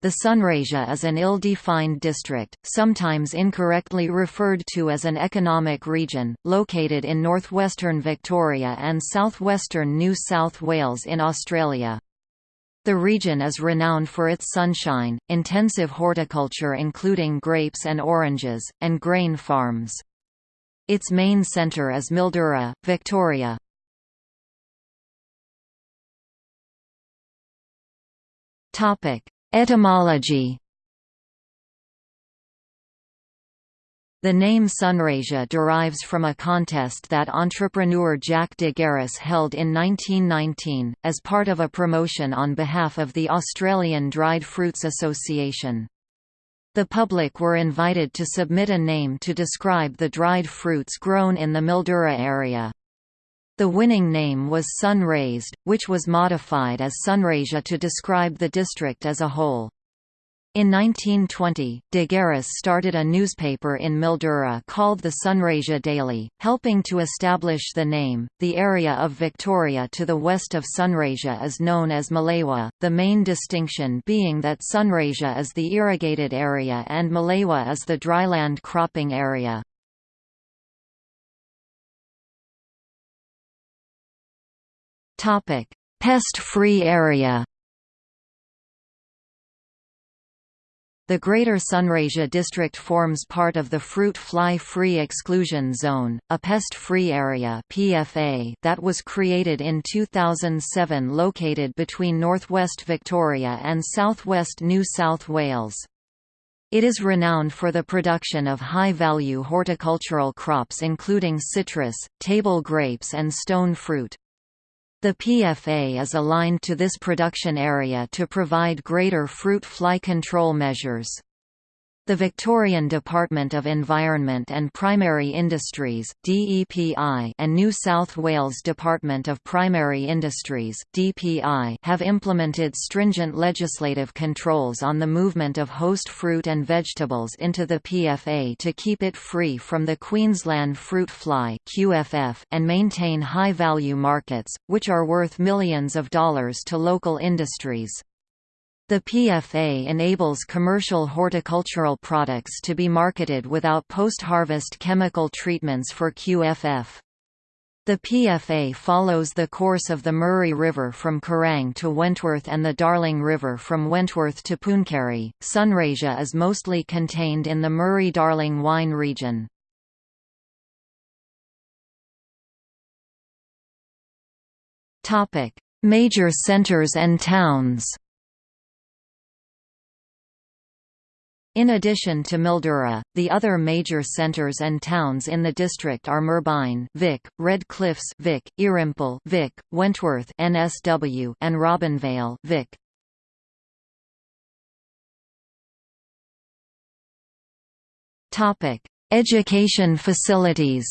The Sunraysia is an ill-defined district, sometimes incorrectly referred to as an economic region, located in northwestern Victoria and southwestern New South Wales in Australia. The region is renowned for its sunshine, intensive horticulture including grapes and oranges, and grain farms. Its main centre is Mildura, Victoria. Topic Etymology The name Sunraysia derives from a contest that entrepreneur Jack DeGaris held in 1919, as part of a promotion on behalf of the Australian Dried Fruits Association. The public were invited to submit a name to describe the dried fruits grown in the Mildura area. The winning name was Sun Raised, which was modified as Sunraysia to describe the district as a whole. In 1920, De Garis started a newspaper in Mildura called the Sunraysia Daily, helping to establish the name. The area of Victoria to the west of Sunraysia is known as Mallee, the main distinction being that Sunraysia is the irrigated area and Mallee is the dryland cropping area. Pest-free area. The Greater Sunraysia district forms part of the Fruit Fly-Free Exclusion Zone, a pest-free area (PFA) that was created in 2007 located between northwest Victoria and southwest New South Wales. It is renowned for the production of high-value horticultural crops including citrus, table grapes and stone fruit. The PFA is aligned to this production area to provide greater fruit fly control measures. The Victorian Department of Environment and Primary Industries (DEPI) and New South Wales Department of Primary Industries (DPI) have implemented stringent legislative controls on the movement of host fruit and vegetables into the PFA to keep it free from the Queensland fruit fly (QFF) and maintain high-value markets, which are worth millions of dollars to local industries. The PFA enables commercial horticultural products to be marketed without post-harvest chemical treatments for QFF. The PFA follows the course of the Murray River from Kerang to Wentworth and the Darling River from Wentworth to Pooncarie. Sunraysia is mostly contained in the Murray-Darling wine region. Major centres and towns. In addition to Mildura, the other major centres and towns in the district are Merbein, Vic, Red Cliffs, Vic, Irymple, Vic, Wentworth, NSW, and Robinvale, Vic. Education facilities.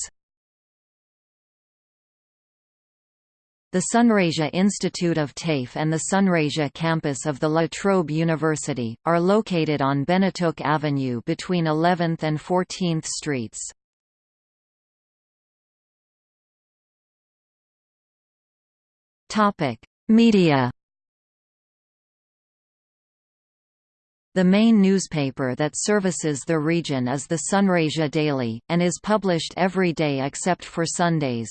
The Sunraysia Institute of TAFE and the Sunraysia campus of the La Trobe University, are located on Benetook Avenue between 11th and 14th Streets. Media The main newspaper that services the region is the Sunraysia Daily, and is published every day except for Sundays.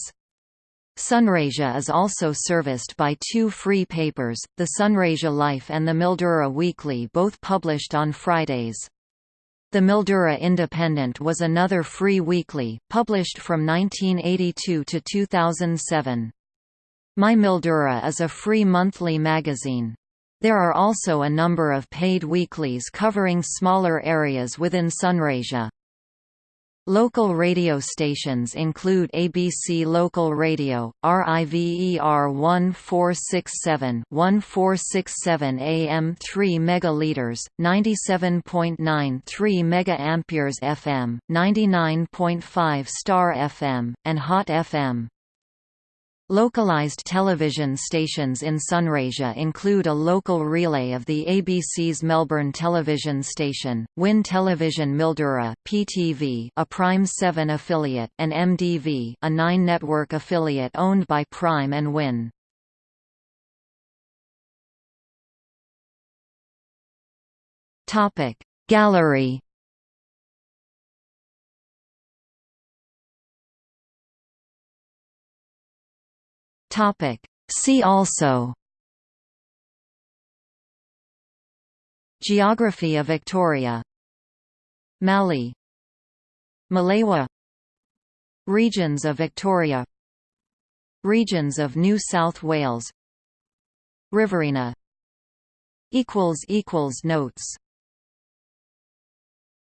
Sunraysia is also serviced by two free papers, the Sunraysia Life and the Mildura Weekly both published on Fridays. The Mildura Independent was another free weekly, published from 1982 to 2007. My Mildura is a free monthly magazine. There are also a number of paid weeklies covering smaller areas within Sunraysia. Local radio stations include ABC Local Radio, RIVER 1467 1467 AM 3 megaliters, 97.93 MA FM, 99.5 Star FM, and Hot FM. Localized television stations in Sunraysia include a local relay of the ABC's Melbourne television station, WIN Television Mildura (PTV), a Prime 7 affiliate, and MDV, a 9 network affiliate owned by Prime and WIN. Topic Gallery Topic. See also Geography of Victoria Mallee Malewa Regions of Victoria Regions of New South Wales Riverina Notes